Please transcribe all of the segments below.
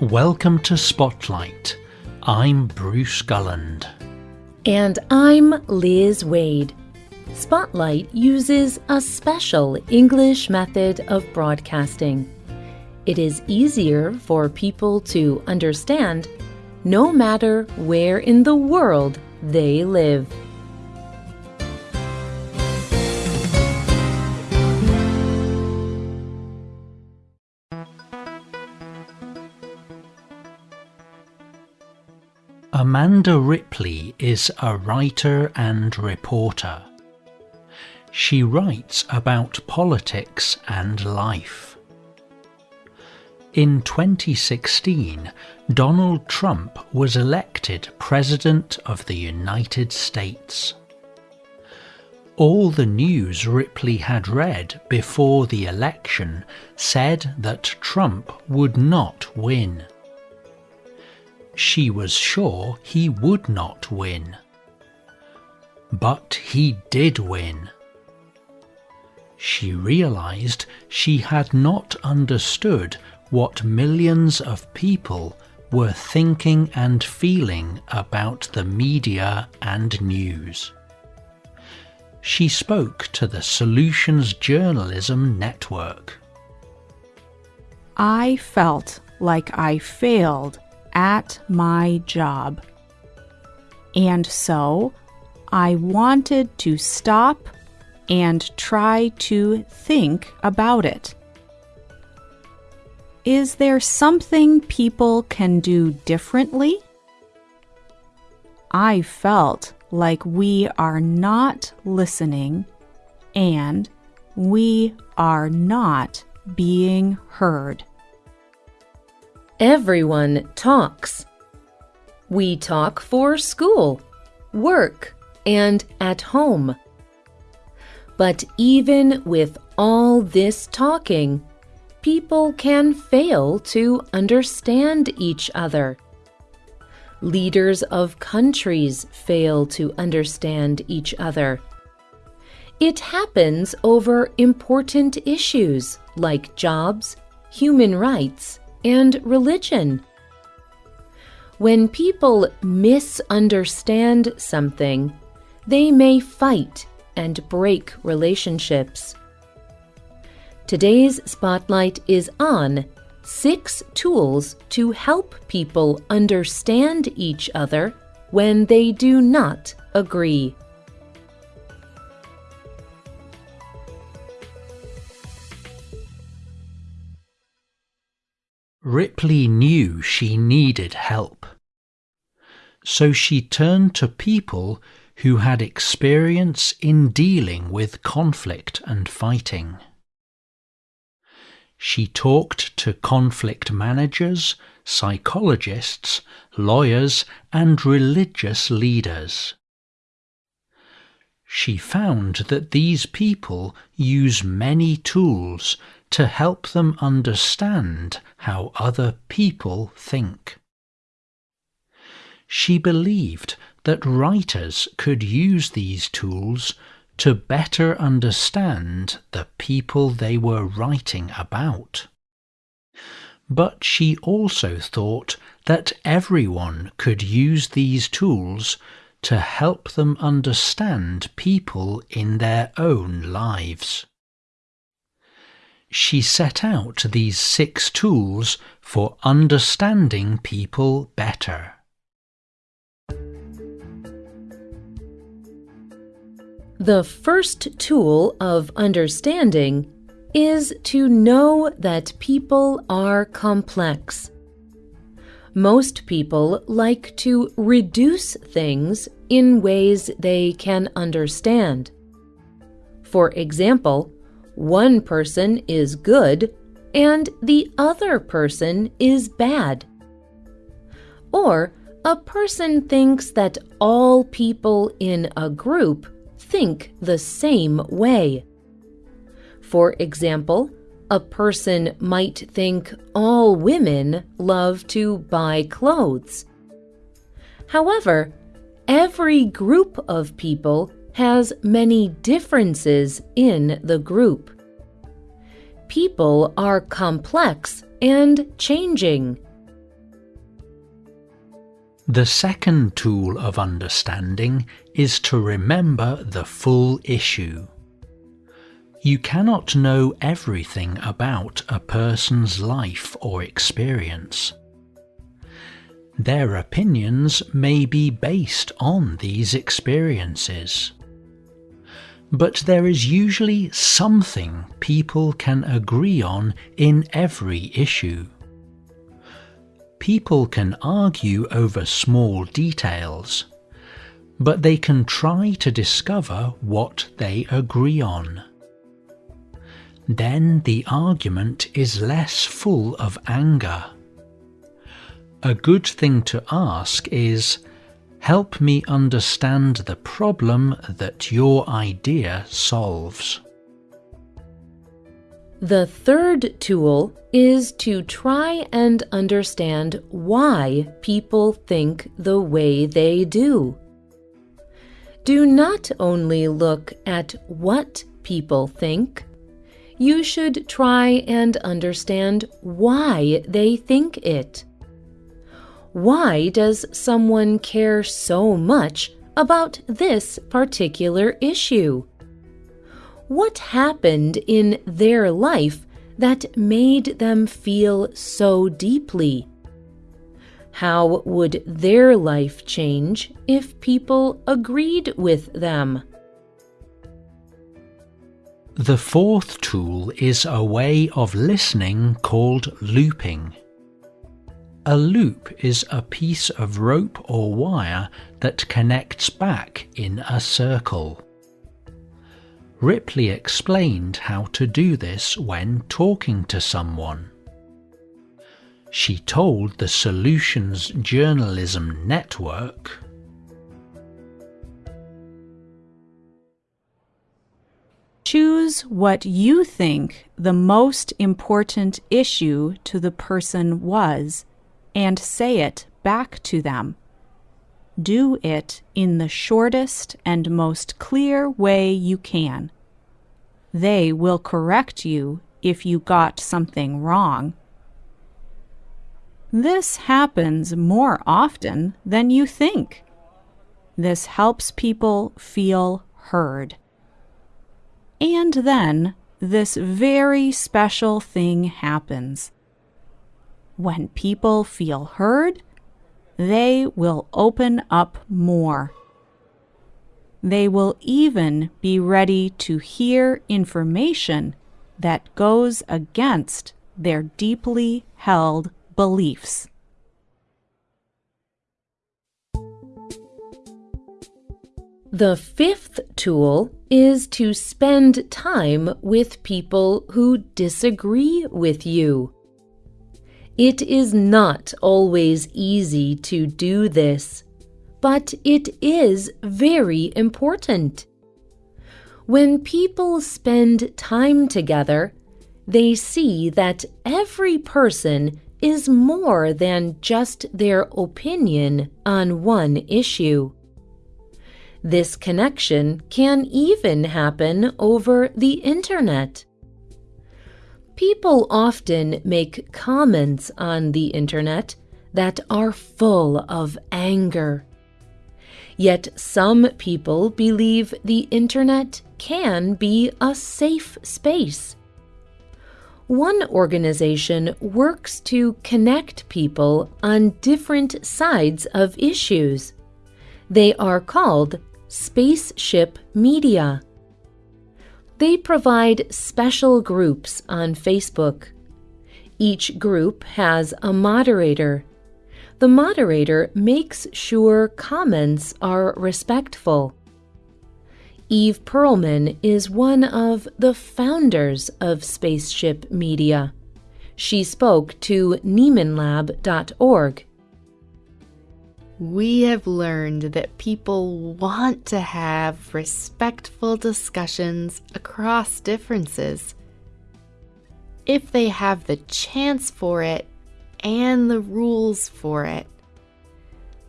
Welcome to Spotlight. I'm Bruce Gulland. And I'm Liz Waid. Spotlight uses a special English method of broadcasting. It is easier for people to understand no matter where in the world they live. Amanda Ripley is a writer and reporter. She writes about politics and life. In 2016, Donald Trump was elected President of the United States. All the news Ripley had read before the election said that Trump would not win. She was sure he would not win. But he did win. She realized she had not understood what millions of people were thinking and feeling about the media and news. She spoke to the Solutions Journalism Network. I felt like I failed at my job. And so I wanted to stop and try to think about it. Is there something people can do differently? I felt like we are not listening and we are not being heard. Everyone talks. We talk for school, work, and at home. But even with all this talking, people can fail to understand each other. Leaders of countries fail to understand each other. It happens over important issues like jobs, human rights, and religion. When people misunderstand something, they may fight and break relationships. Today's spotlight is on six tools to help people understand each other when they do not agree. Ripley knew she needed help. So she turned to people who had experience in dealing with conflict and fighting. She talked to conflict managers, psychologists, lawyers, and religious leaders. She found that these people use many tools to help them understand how other people think. She believed that writers could use these tools to better understand the people they were writing about. But she also thought that everyone could use these tools to help them understand people in their own lives she set out these six tools for understanding people better. The first tool of understanding is to know that people are complex. Most people like to reduce things in ways they can understand. For example, one person is good and the other person is bad. Or a person thinks that all people in a group think the same way. For example, a person might think all women love to buy clothes. However, every group of people has many differences in the group. People are complex and changing. The second tool of understanding is to remember the full issue. You cannot know everything about a person's life or experience. Their opinions may be based on these experiences. But there is usually something people can agree on in every issue. People can argue over small details, but they can try to discover what they agree on. Then the argument is less full of anger. A good thing to ask is, help me understand the problem that your idea solves. The third tool is to try and understand why people think the way they do. Do not only look at what people think, you should try and understand why they think it. Why does someone care so much about this particular issue? What happened in their life that made them feel so deeply? How would their life change if people agreed with them? The fourth tool is a way of listening called looping. A loop is a piece of rope or wire that connects back in a circle. Ripley explained how to do this when talking to someone. She told the Solutions Journalism Network Choose what you think the most important issue to the person was and say it back to them. Do it in the shortest and most clear way you can. They will correct you if you got something wrong. This happens more often than you think. This helps people feel heard. And then this very special thing happens. When people feel heard, they will open up more. They will even be ready to hear information that goes against their deeply held beliefs. The fifth tool is to spend time with people who disagree with you. It is not always easy to do this, but it is very important. When people spend time together, they see that every person is more than just their opinion on one issue. This connection can even happen over the internet. People often make comments on the internet that are full of anger. Yet some people believe the internet can be a safe space. One organization works to connect people on different sides of issues. They are called Spaceship Media. They provide special groups on Facebook. Each group has a moderator. The moderator makes sure comments are respectful. Eve Pearlman is one of the founders of Spaceship Media. She spoke to NiemanLab.org we have learned that people want to have respectful discussions across differences. If they have the chance for it and the rules for it,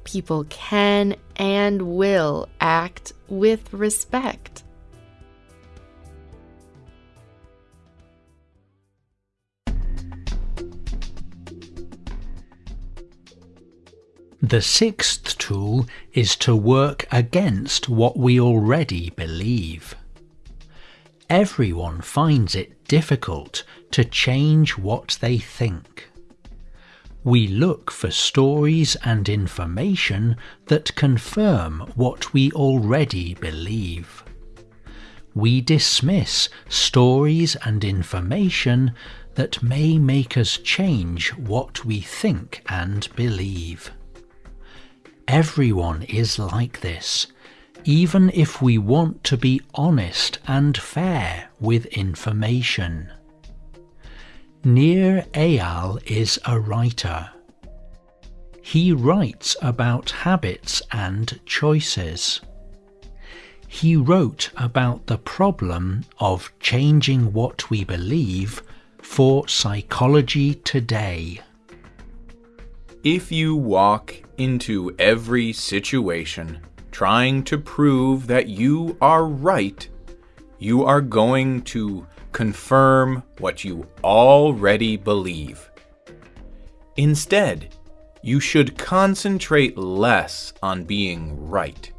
people can and will act with respect. The sixth tool is to work against what we already believe. Everyone finds it difficult to change what they think. We look for stories and information that confirm what we already believe. We dismiss stories and information that may make us change what we think and believe. Everyone is like this, even if we want to be honest and fair with information. Nir Eyal is a writer. He writes about habits and choices. He wrote about the problem of changing what we believe for Psychology Today. If you walk into every situation trying to prove that you are right, you are going to confirm what you already believe. Instead, you should concentrate less on being right.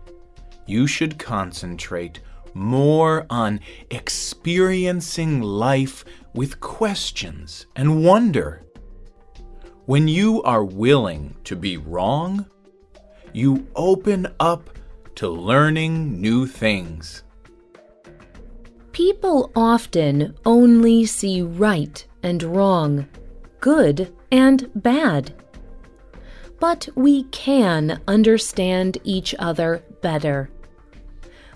You should concentrate more on experiencing life with questions and wonder. When you are willing to be wrong, you open up to learning new things. People often only see right and wrong, good and bad. But we can understand each other better.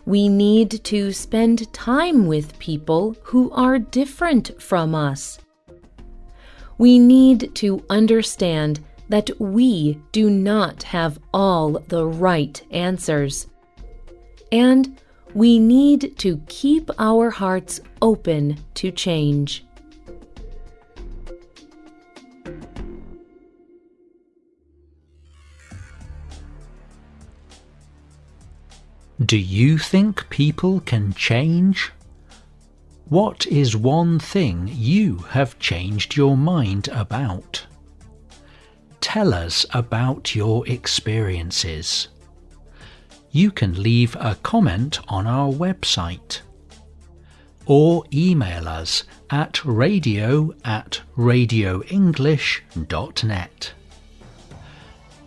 We need to spend time with people who are different from us. We need to understand that we do not have all the right answers. And we need to keep our hearts open to change. Do you think people can change? What is one thing you have changed your mind about? Tell us about your experiences you can leave a comment on our website or email us at radio at radioenglish.net.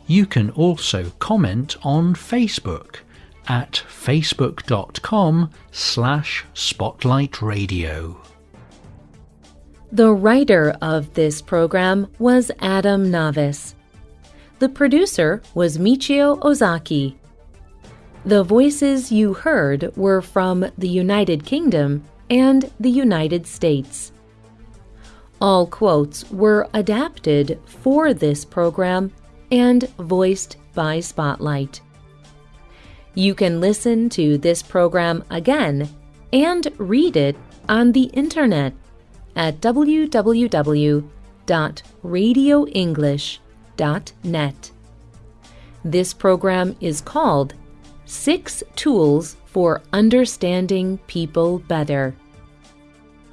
You can also comment on Facebook at facebook.com slash spotlightradio. The writer of this program was Adam Navis. The producer was Michio Ozaki. The voices you heard were from the United Kingdom and the United States. All quotes were adapted for this program and voiced by Spotlight. You can listen to this program again and read it on the internet at www.radioenglish.net. This program is called Six Tools for Understanding People Better.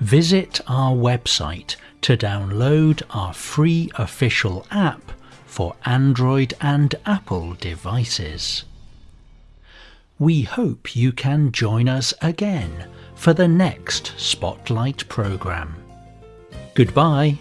Visit our website to download our free official app for Android and Apple devices. We hope you can join us again for the next Spotlight program. Goodbye.